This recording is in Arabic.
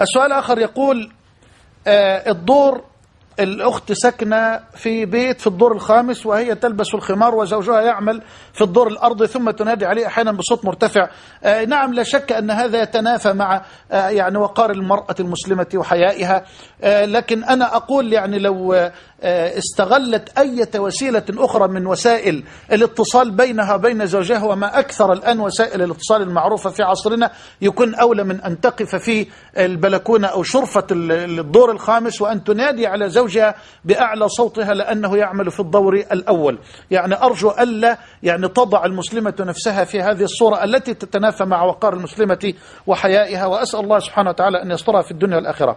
السؤال الآخر يقول آه، الدور الأخت سكنة في بيت في الدور الخامس وهي تلبس الخمار وزوجها يعمل في الدور الأرضي ثم تنادي عليه أحيانا بصوت مرتفع. آه، نعم لا شك أن هذا يتنافى مع آه، يعني وقار المرأة المسلمة وحيائها. لكن أنا أقول يعني لو استغلت أي وسيلة أخرى من وسائل الاتصال بينها وبين زوجها وما أكثر الآن وسائل الاتصال المعروفة في عصرنا يكون أولى من أن تقف في البلكونة أو شرفة ال- الدور الخامس وأن تنادي على زوجها بأعلى صوتها لأنه يعمل في الدور الأول. يعني أرجو ألا يعني تضع المسلمة نفسها في هذه الصورة التي تتنافى مع وقار المسلمة وحيائها وأسأل الله سبحانه وتعالى أن يسترها في الدنيا والآخرة.